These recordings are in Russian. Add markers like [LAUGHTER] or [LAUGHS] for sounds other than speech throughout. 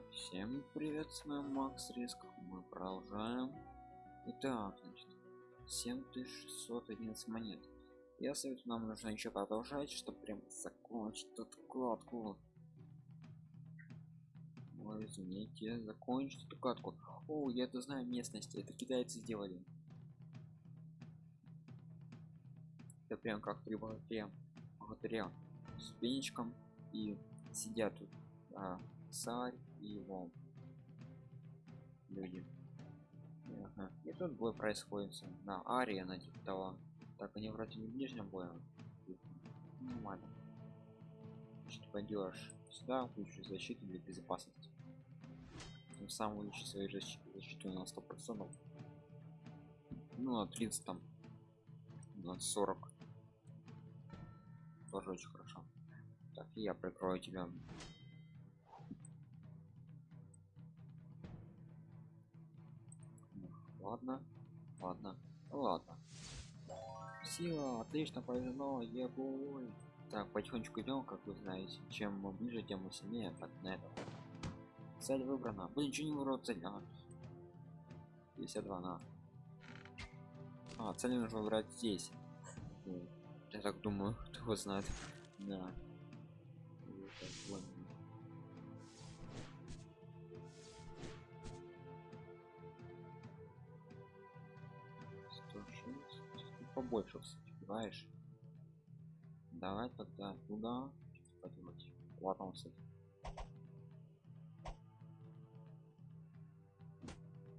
Всем привет, с вами Макс Риск. Мы продолжаем. Итак, значит, 7611 монет. Я советую, нам нужно еще продолжать, чтобы прям закончить эту кладку. Ой, извините, закончить эту катку. О, я это знаю местности, это китайцы сделали. Это прям как три богатыря, богатыря с веничком и сидят тут а, царь и его люди. Ага. и тут бой происходит на арена типа того так они вроде не в ближнем бою нормально что пойдешь сюда включишь защиту для безопасности. Тем самым увеличить свою защиту на 100 процентов. Ну на 30 там на 40 тоже очень хорошо. Так я прикрою тебя ладно ладно ладно. Сила отлично повезло ебой так потихонечку идем как вы знаете. Чем мы ближе тем мы сильнее так на это цель выбрана. Блин ничего не выбрал цель а. 52 на. А цель нужно выбрать здесь. Я так думаю [LAUGHS] кто знает. Да побольше успеваешь давай тогда туда. Поделать ладно кстати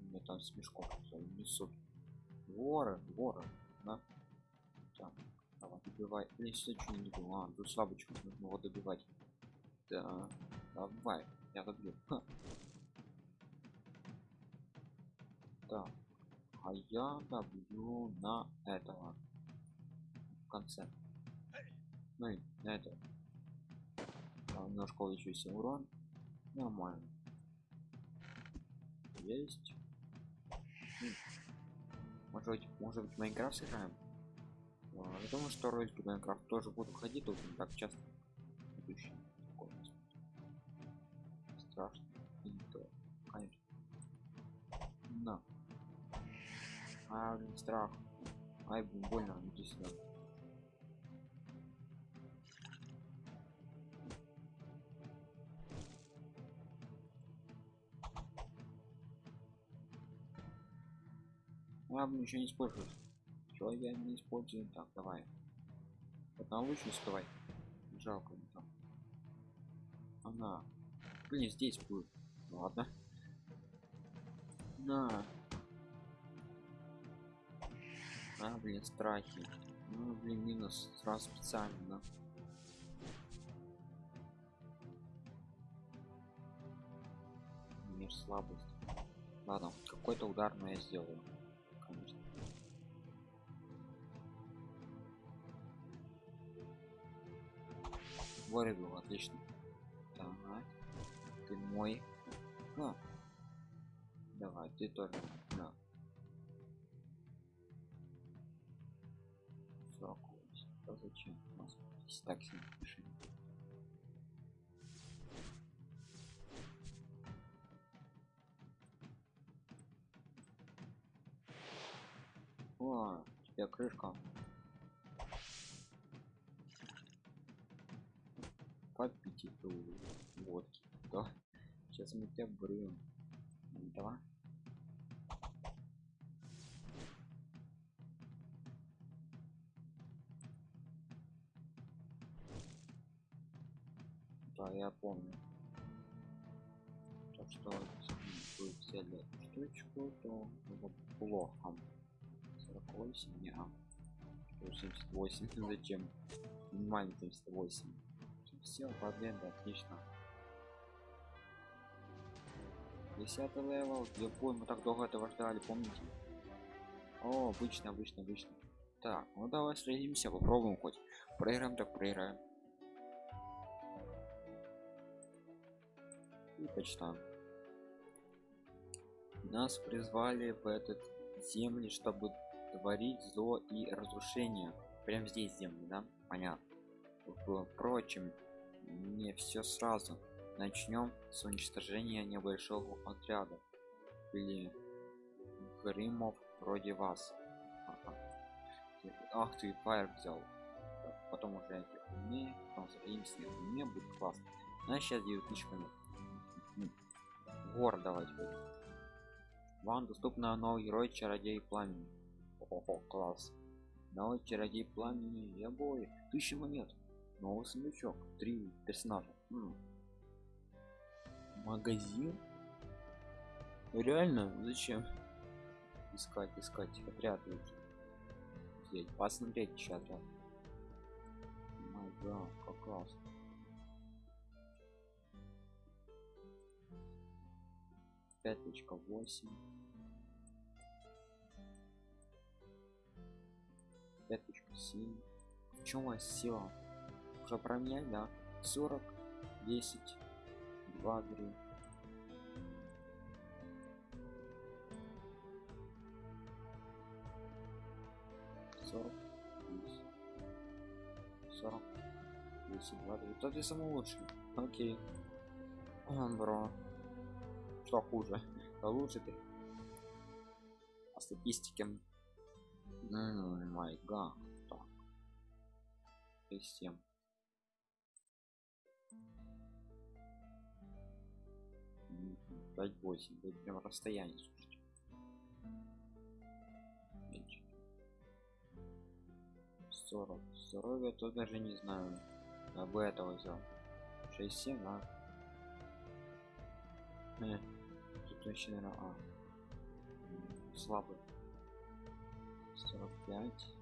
мне там смешков несут. Воры воры да? Так давай добивай. Блин сюда что не добил а тут слабочку нужно его добивать. Да давай я добью. Ха. так а я добью на этого. В конце. Ну и на это а, немножко увеличился урон. Нормально. Есть. Может быть может быть майнкрафт сыграем? А, я думаю что ролики майнкрафт тоже будут ходить тут не так часто страшно. И то. Конечно. На а, страх. Ай, больно, иди сюда. Блин, ничего не используешь. Чего я не использую? Так, давай. На лучше успевай. Жалко не там. Она. Блин, здесь будет. Ладно. На. А, блин, страхи. Ну, блин, минус сразу специально. Мир слабость. Ладно, какой-то удар, но я сделаю. Конечно. Вырубил, отлично. Так, ты мой. А. Давай, ты тоже. Зачем? У нас здесь так сильно решили о у тебя крышка. Попить эту водки да. Сейчас мы тебя брюем давай да я помню. Так что будет взяли штучку то это плохо. 48 не а 78 [LAUGHS] зачем? Минимально 78 все победа отлично. 10 level. Я помню мы так долго этого ждали помните? О обычно обычно обычно. Так ну давай сразимся попробуем хоть. Проиграем так проиграем и почитаем нас призвали в этот земли чтобы творить зло и разрушение. Прям здесь земли да? Понятно. Впрочем не все сразу. Начнем с уничтожения небольшого отряда. Или гримов вроде вас. Ага. ах ты фаер взял. Потом уже эти умнее потом сохранимся мне будет классно. А сейчас 9000 минут гор давайте. Вам доступно новый герой чародей пламени Ого, класс. Новый чародей пламени я бой тысяча монет новый сундучок. Три персонажа. М. магазин? Реально? Зачем? Искать искать. Отряд Здесь посмотреть еще отряд май гад как классно пять точка восемь. пять точка семь. В чем моя сила? Уже про меня да? 40 10 2 3 40 10 40 10 2 3 тот я самый лучший. Окей. Бро что хуже. Да лучше ты. По статистике. Май гад так 7 пять восемь будет прям расстояние слушайте. Меньше. 40 здоровье то даже не знаю. Я бы этого взял. 6 7 а наверное а слабый. 45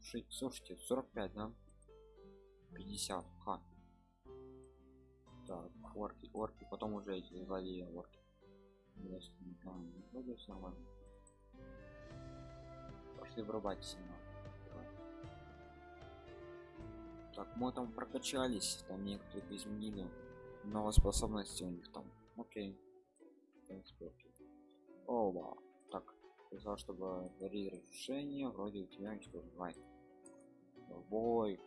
Ши- слушайте 45 да? 50 ха так орки орки потом уже эти злодеи орки. Если не вроде всё нормально пошли врубать сильно так мы там прокачались там некоторых изменили новые способности у них там. Окей принципе оба так сказал чтобы гори разрушение вроде у тебя ничего бывает. Бой.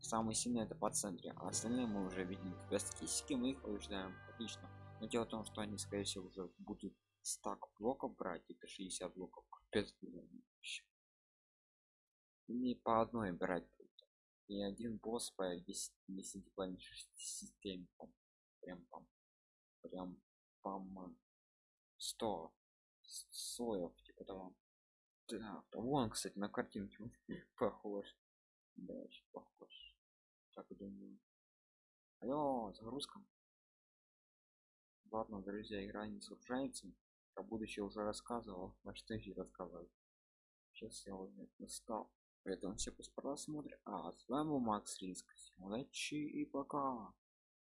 Самый сильный это по центре а остальные мы уже видим. По статистике мы их побеждаем отлично. Но дело в том что они скорее всего уже будут стак блоков брать это 60 блоков. Капец не по одной брать и один босс по 10 10 планет системе прям там прям пам 100 слоев типа того. Да, вон кстати на картинке [LAUGHS] похож. Да очень похож. Так думаю. Алло загрузка ладно друзья игра не загружается про будущее уже рассказывал. [LAUGHS] На что еще рассказывать сейчас я уже настал поэтому все пусть просмотрят а с вами был макс риск. Удачи и пока